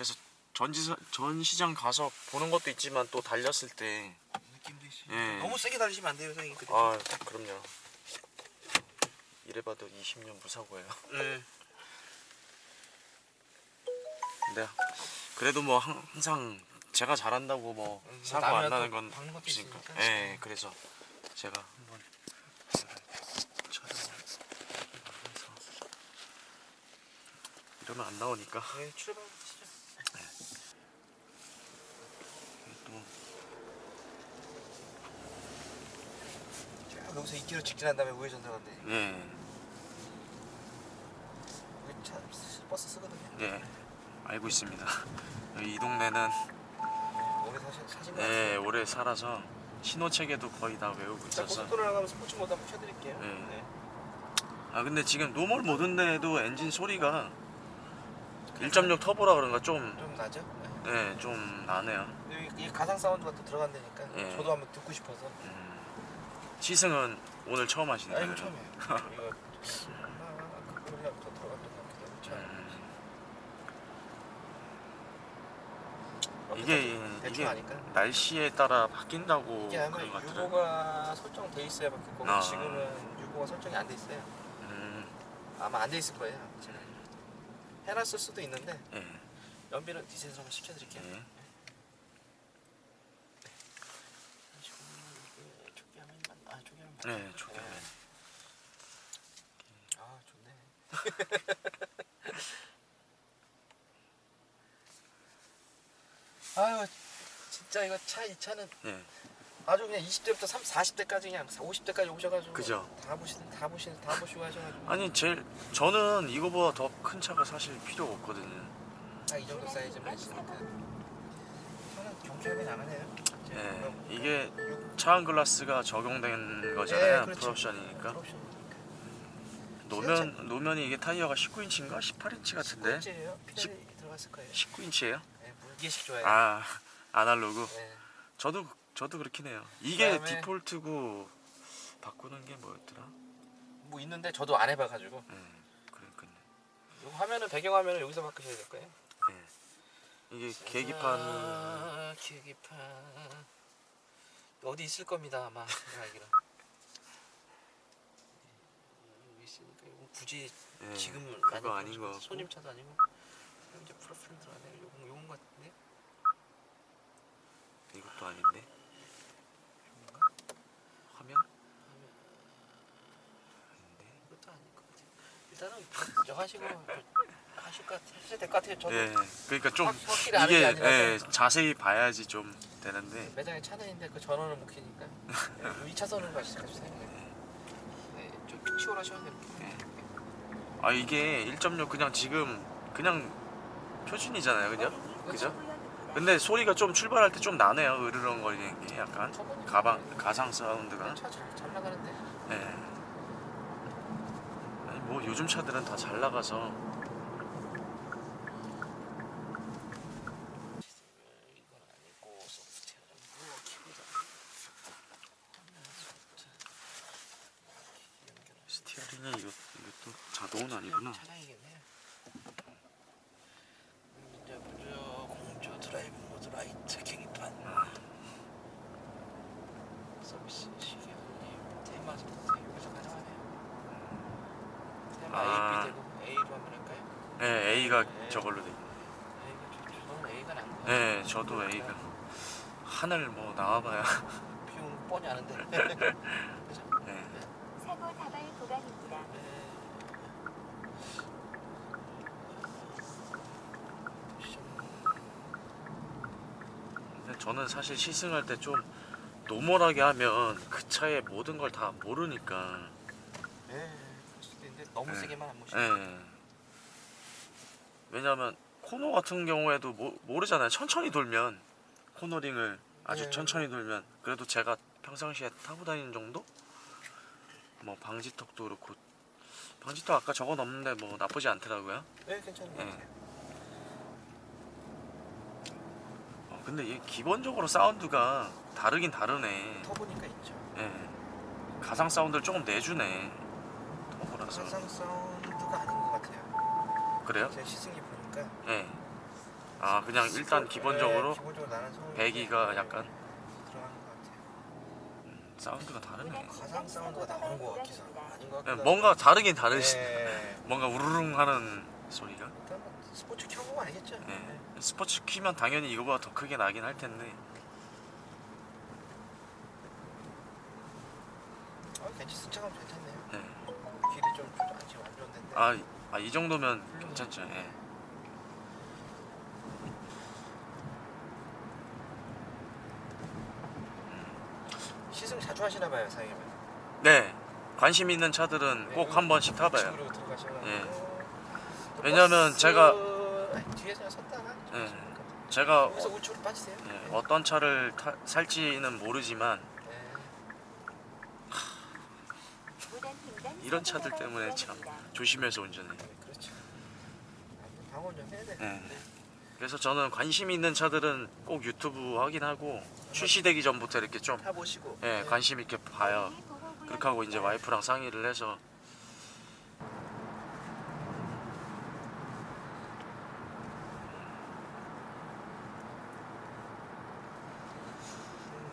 그래서 전지 전시장 가서 보는 것도 있지만 또 달렸을 때. 예. 너무 세게 달리시면 안 돼요, 선생님. 그. 아, 그럼요. 이래봐도 20년 무사고예요. 네. 근데 그래도 뭐 항- 항상 제가 잘한다고 뭐 음, 사고 안 나는 건 없으니까. 예, 그래서 제가 한번 이러면 안 나오니까 네, 출발하시죠. 또 자, 여기서 2km 직진한 다음에 우회전 들어간대. 예, 여기 차 버스 쓰거든요. 예 알고 있습니다. 이 동네는 오래 사신 사신 거 예, 같아요. 오래 살아서 신호 체계도 거의 다 외우고 자, 있어서 고속도로 나가면 스포츠 모드 한번 켜드릴게요. 네. 네. 아 근데 지금 normal mode인데도 엔진 소리가 1.6 터보라 그런가 좀 좀 나죠? 네. 네, 좀 나네요. 여기 이 가상 사운드가 또 들어간다니까. 예. 저도 한번 듣고 싶어서. 음, 시승은 오늘 처음 하시는 아 거예요? 처음이에요. 아, 이게 이게 하니까. 날씨에 따라 바뀐다고 이게 아마 그런 것 같더라고요. UVO가 설정돼 있어야 바뀔 거고 아. 지금은 UVO가 설정이 안 돼 있어요. 음, 아마 안 돼 있을 거예요. 제가 해놨을 수도 있는데 예, 연비는 디젤 한번 시켜드릴게요. 예. 초기화면만 아 초기화면 네. 아 좋네. 아유 진짜 이거 차 이 차는 예. 아주 그냥 20대부터 30, 40대까지 그냥 50대까지 오셔가지고 그죠. 다 보시 다 보시 다 보시고 하셔가지고 아니 제일 저는 이거보다 더 큰 차가 사실 필요가 없거든요. 딱 이 정도 사이즈만 있으니까 경주하면 나가네요. 예, 이게 차안 글라스가 적용된 거잖아요. 예, 그렇죠. 풀옵션이니까. 노면 노면이 이게 타이어가 19인치인가 18인치 같은데 꼴찌예요. 피달이 들어갔을 거예요. 19인치예요? 네, 물개식 좋아해요. 아 아날로그. 네. 저도 저도 그렇긴 해요. 이게 그다음에- 디폴트고 바꾸는 게 뭐였더라? 뭐 있는데 저도 안 해봐 가지고 음, 그러니까요. 이 화면은 배경 화면을 여기서 바꾸셔야 될 거예요. 예. 이게 계기판 아, 계기판 어디 있을 겁니다 아마 제가 알기로. 여기 있으니까 이거 굳이 예, 지금 그거 아닌 거 같고. 손님 차도 아니고 이제 프로필 들어가네. 요건 요건 같은데. 이것도 아닌데 화면 아닌데. 이것도 아닐 것 같아요. 일단은 저 하시고 저 하실 것 같아요. 하셔야 될것 같아요. 저도 예, 그러니까 좀 이게. 예, 자세히 봐야지 좀 되는데 매장에 차는 있는데 그 전원을 못 켜니까 2차선으로 가시죠. 네, 좀 치월하셔야 돼요. 아 이게 1.6 그냥 지금 그냥 표준이잖아요, 그냥 그죠? 근데 소리가 좀 출발할 때 좀 나네요, 으르렁거리는 게 약간 가방 가상 사운드가. 차잘 잘 나가는데. 예. 아니 뭐 요즘 차들은 다 잘 나가서 이건 아니고 소프트웨어는 뭐 키보드. 스티어링이 이것 이것도 자동은 아니구나. 차량이겠네요. 음, 이제 먼저 공조 drive mode 라이트 계기판. 서비스 시계님 테마 선택 여기서 가능하네요. 테마 아. A, B 되고 A로 한번 할까요? 예, A가 네. 저걸로 돼. A가 좋죠. 저는 A가 난 거. 예, 저도 A가 하늘 뭐 나와봐야. 비용 뻔히 아는데. 예. 구간입니다. 근데 저는 사실 시승할 때 좀 노멀하게 하면 그 차의 모든 걸 다 모르니까. 예, 그럴 수도 있는데 너무 네. 세게만 안 모시고. 예. 왜냐면 코너 같은 경우에도 모, 모르잖아요. 천천히 돌면 코너링을 아주 네. 천천히 돌면 그래도 제가 평상시에 타고 다니는 정도? 뭐 방지턱도 그렇고 방지턱 아까 적어 놓는데 뭐 나쁘지 않더라고요. 네, 괜찮은 것 예. 같아요. 어, 근데 이게 기본적으로 사운드가 다르긴 다르네. 터보니까 있죠. 예. 가상 사운드를 조금 내주네. 터보라서. 항상 사운드가 아닌 것 같아요. 그래요? 제가 시승기 보니까 예. 아, 아 그냥 일단 기본적으로 네, 기본적으로 배기가 약간. 사운드가 다르네. 가상 사운드가 나오는 것 같기도 하고 아닌 것 예, 같기도 뭔가 하고. 다르긴 다르시. 네. 뭔가 우르릉 하는 소리가. 일단 뭐 스포츠 켜보고 아니겠죠? 예. 스포츠 키면 당연히 이거보다 더 크게 나긴 할 텐데. 아, 괜찮 승차감 괜찮네요. 예. 길이 좀 아직 안 좋은데. 아, 아, 이 정도면 괜찮죠. 예. 하시나 봐요, 사장님. 네. 관심 있는 차들은 꼭한 번씩 타봐요. 예. 또 왜냐면 제가- 뒤에서 섰다가 좀 예. 제가 빠지세요. 예, 어떤 차를 타, 살지는 모르지만 네. 이런 차들 때문에 참 조심해서 운전해. 네, 방어 좀 해야 돼. 예. 그래서 저는 관심 있는 차들은 꼭 유튜브 확인하고 출시되기 전부터 이렇게 좀 타 보시고. 예, 관심 있게 봐요. 그렇게 하고 이제 와이프랑 상의를 해서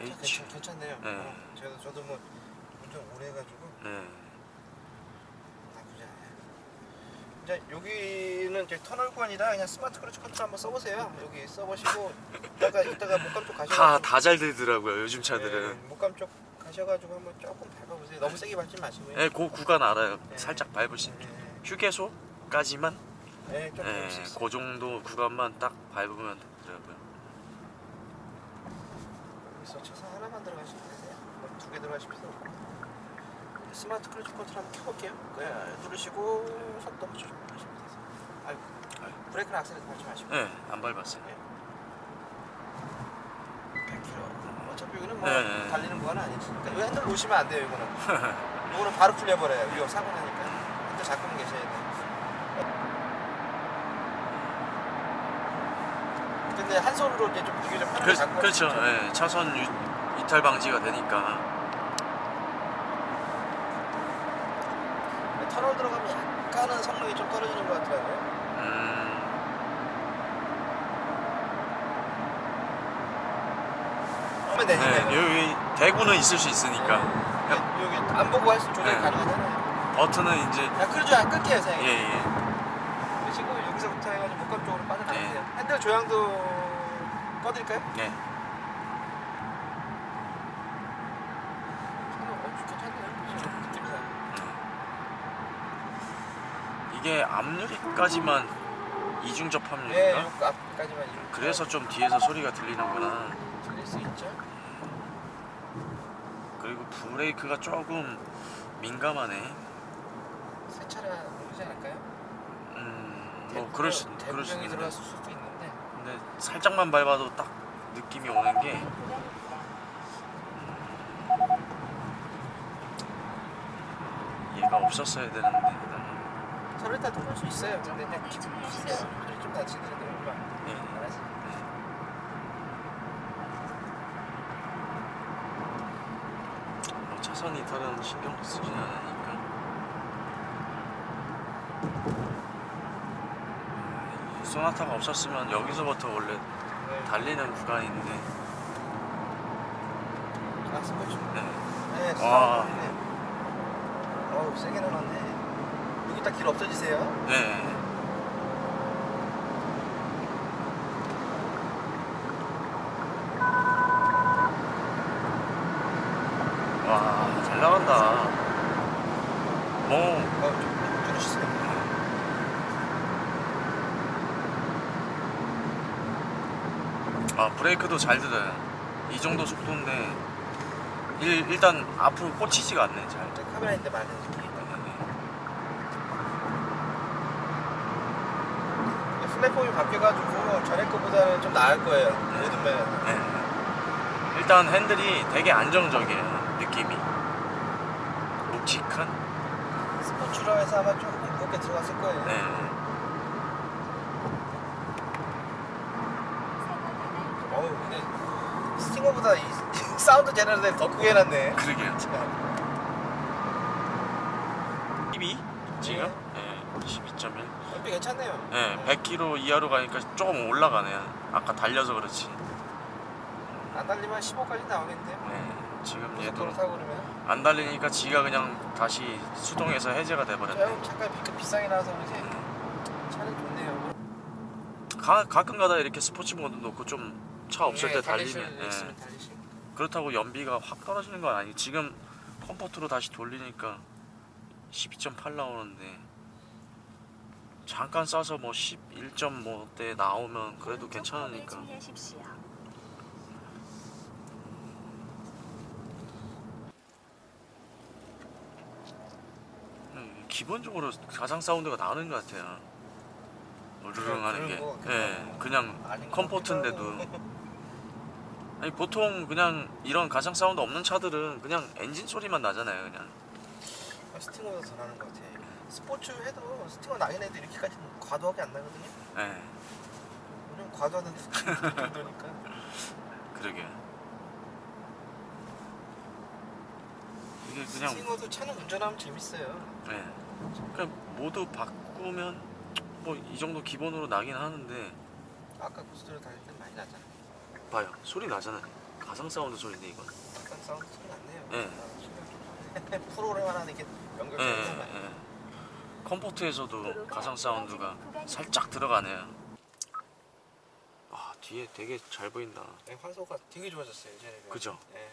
음, H. 괜찮, 괜찮 네요. 네. 어, 저도 저도 뭐 운전 오래 해가지고 네. 나쁘지 않아요. 이제 여기는 이제 터널권이라 그냥 smart cruise control 한번 써보세요. 여기 써보시고 이따가 이따가 목감 다 다 잘 되더라고요 요즘 네, 차들은. 목감 쪽 가셔가지고 한번 조금 밟아보세요. 너무 세게 밟지 마시고요. 예, 그 구간 알아요. 네. 살짝 있게. 네, 휴게소까지만 네, 좀 있어요. 그 정도 구간만 딱 밟으면 되더라고요. 여기서 차선 하나만 들어가시면 되세요. 뭐 두개 들어가실 필요 없고. smart cruise control 한번 켜볼게요. 네, 누르시고 속도 조절하시면 되세요. 아이고. 브레이크는 악셀에서 밟지 마시고. 예, 안 밟았어요. 100km. 어차피 이거는 뭐 네, 네. 달리는 구간은 아니니까. 이거 핸들 놓으시면 안 돼요, 이거는. 이거는 바로 풀려버려요. 위험 사고 나니까. 핸들 잡고만 계셔야 돼요. 근데 한 손으로 이제 좀 비교적 편하게 그, 잡고 그렇죠. 예, 차선 유, 이탈 방지가 되니까. 터널 들어가면 약간은 성능이 좀 떨어지는 것 같더라고요. 음, 하면 되니까. 네, 이거. 여기 대구는 있을 수 있으니까 네, 여기 안 보고 할수 조절이 네. 가능하잖아요. 버튼은 이제 야, 크루즈 안 끌게요, 예, 선생님. 예. 그리고 여기서부터 해가지고 목감 쪽으로 빠져나가세요. 네. 핸들 조향도 꺼드릴까요? 예. 어. 그죠? 느낌상. 이게 앞유리까지만 이중 네, 접합유리인가? 요 앞까지만 그래서 좀 뒤에서 소리가 들리는구나. 들릴 수 있죠. 브레이크가 조금 민감하네. 새 차라 모르지 않을까요? 음, 뭐 그럴 수 그럴 수 있는데. 들어갔을 수도 있는데 근데 살짝만 밟아도 딱 느낌이 오는 게 얘가 없었어야 되는데. 저를 다 통할 수 있어요. 근데 그냥 기분 주세요. 소리 좀 얼마 예. 안 하지. 뭐 차선 이탈은 신경 쓰진 않으니까. 이 소나타가 없었으면 여기서부터 원래 네. 달리는 구간인데. 아, 스포츠. 네. 네, 와. 네. 어우, 세게 넣어놨네. 여기 딱 길 없어지세요. 네. 와, 잘 나간다. 뭐, 어, 좀 줄이시세요. 아, 브레이크도 잘 들어요. 이 정도 속도인데, 일, 일단 앞으로 꽂히지가 않네, 잘. 저 카메라 있는데 많은 느낌. 플랫폼이 바뀌어가지고 전에 거보다는 좀 나을 거예요. 면에서. 네. 일단 핸들이 되게 안정적이에요, 느낌이. 묵직한? 스포츠로 해서 아마 조금 무겁게 들어갔을 거예요. 네. 어우, 근데 스팅어보다 이 sound generator 더 크게 해놨네. 그러게요. 12? 지금? 네. 12.1. 연비 괜찮네요. 예, 100km 이하로 가니까 조금 올라가네요. 아까 달려서 그렇지. 안 달리면 15까지 나오겠는데요. 네, 지금 얘도 그러면. 안 달리니까 지가 그냥 다시 수동에서 해제가 돼버렸네. 비 비싸게 나와서 그러지. 차는 좋네요. 가, 가끔 가다 이렇게 sports mode 놓고 좀 차 없을 예, 때 달리면 일 예. 달리시고. 그렇다고 연비가 확 떨어지는 건 아니고 지금 comfort로 다시 돌리니까 12.8 나오는데 잠깐 쏴서 뭐 11.5대 나오면 그래도 괜찮으니까 주의하십시오. 음, 기본적으로 가상 사운드가 나는 것 같아요 으르릉 하는 게 그런 거, 예, 그냥 comfort인데도. 아니 보통 그냥 이런 가상 사운드 없는 차들은 그냥 엔진 소리만 나잖아요 그냥 아, 스팅어도 더 나는 것 같아. 스포츠 해도 스팅어 나긴 해도 이렇게까지 과도하게 안 나거든요. 예, 우리는 스팅어 정도니까. 그러게 이게 그냥 스팅어도 차는 운전하면 재밌어요. 네. 그냥 모두 바꾸면 뭐 이 정도 기본으로 나긴 하는데 아까 고속도로 다닐 때 많이 나잖아. 봐요 소리 나잖아요 가상 사운드 소리인데 이건 약간 사운드 소리 났네요. 예. 아, 좀 프로그램 하나 이렇게 예, 연결되는 거 예, 예. comfort에서도 가상 사운드가 살짝 들어가네요 와 뒤에 되게 잘 보인다 네, 화소가 되게 좋아졌어요 이제는. 그죠? 예.